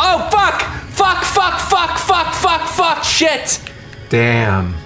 Oh, fuck! Fuck, fuck, fuck, fuck, fuck, fuck, shit! Damn.